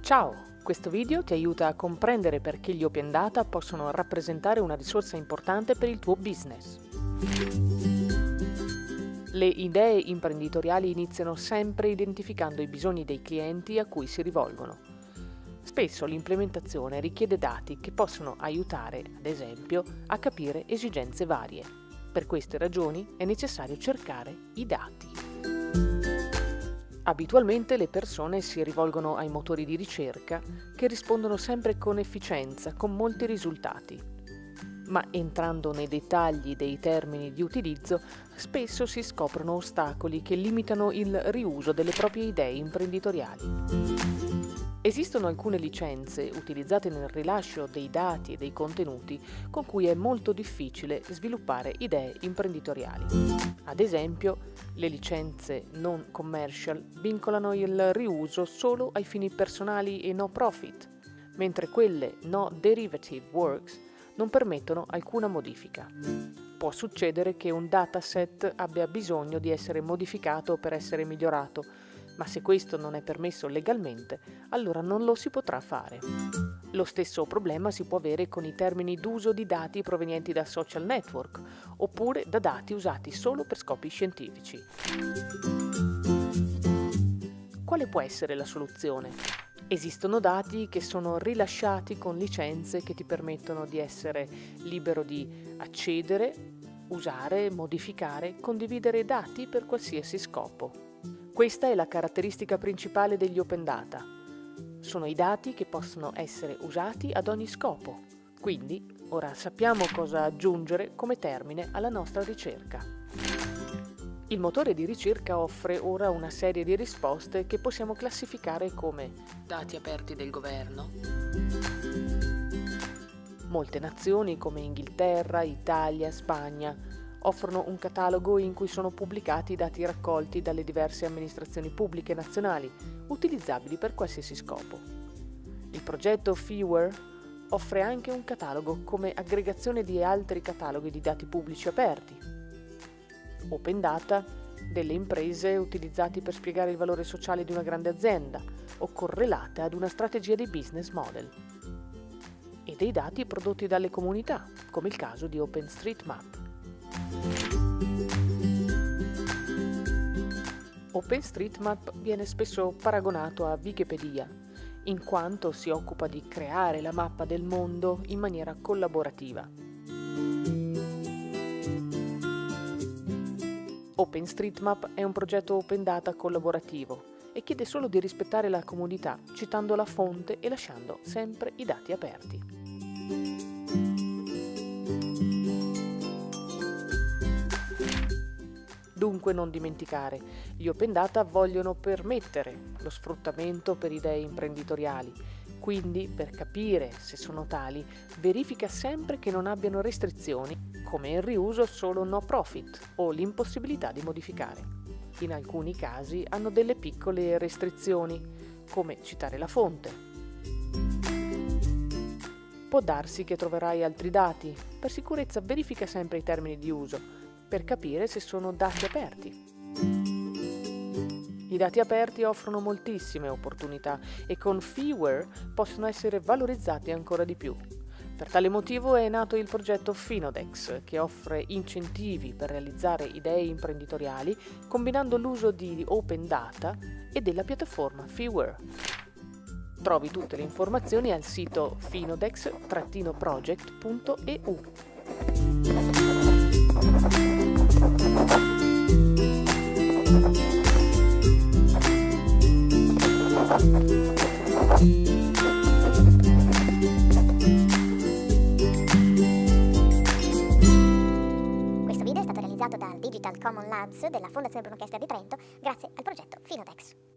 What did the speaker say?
Ciao! Questo video ti aiuta a comprendere perché gli Open Data possono rappresentare una risorsa importante per il tuo business. Le idee imprenditoriali iniziano sempre identificando i bisogni dei clienti a cui si rivolgono. Spesso l'implementazione richiede dati che possono aiutare, ad esempio, a capire esigenze varie. Per queste ragioni è necessario cercare i dati. Abitualmente le persone si rivolgono ai motori di ricerca che rispondono sempre con efficienza, con molti risultati ma entrando nei dettagli dei termini di utilizzo, spesso si scoprono ostacoli che limitano il riuso delle proprie idee imprenditoriali. Esistono alcune licenze utilizzate nel rilascio dei dati e dei contenuti con cui è molto difficile sviluppare idee imprenditoriali. Ad esempio, le licenze non commercial vincolano il riuso solo ai fini personali e no profit, mentre quelle no derivative works non permettono alcuna modifica. Può succedere che un dataset abbia bisogno di essere modificato per essere migliorato, ma se questo non è permesso legalmente, allora non lo si potrà fare. Lo stesso problema si può avere con i termini d'uso di dati provenienti da social network, oppure da dati usati solo per scopi scientifici. Quale può essere la soluzione? Esistono dati che sono rilasciati con licenze che ti permettono di essere libero di accedere, usare, modificare, condividere dati per qualsiasi scopo. Questa è la caratteristica principale degli open data. Sono i dati che possono essere usati ad ogni scopo. Quindi, ora sappiamo cosa aggiungere come termine alla nostra ricerca. Il motore di ricerca offre ora una serie di risposte che possiamo classificare come dati aperti del governo. Molte nazioni come Inghilterra, Italia, Spagna offrono un catalogo in cui sono pubblicati i dati raccolti dalle diverse amministrazioni pubbliche nazionali, utilizzabili per qualsiasi scopo. Il progetto Feeware offre anche un catalogo come aggregazione di altri cataloghi di dati pubblici aperti, open data delle imprese utilizzati per spiegare il valore sociale di una grande azienda o correlate ad una strategia di business model e dei dati prodotti dalle comunità, come il caso di OpenStreetMap. OpenStreetMap viene spesso paragonato a Wikipedia, in quanto si occupa di creare la mappa del mondo in maniera collaborativa. OpenStreetMap è un progetto open data collaborativo e chiede solo di rispettare la comunità citando la fonte e lasciando sempre i dati aperti. Dunque non dimenticare, gli open data vogliono permettere lo sfruttamento per idee imprenditoriali, quindi per capire se sono tali verifica sempre che non abbiano restrizioni come il riuso solo no profit o l'impossibilità di modificare. In alcuni casi hanno delle piccole restrizioni, come citare la fonte. Può darsi che troverai altri dati, per sicurezza verifica sempre i termini di uso, per capire se sono dati aperti. I dati aperti offrono moltissime opportunità e con Feeware possono essere valorizzati ancora di più. Per tale motivo è nato il progetto Finodex, che offre incentivi per realizzare idee imprenditoriali combinando l'uso di open data e della piattaforma Feeware. Trovi tutte le informazioni al sito finodex-project.eu. Digital Common Labs della Fondazione Bruno Kessler di Trento grazie al progetto Finotex.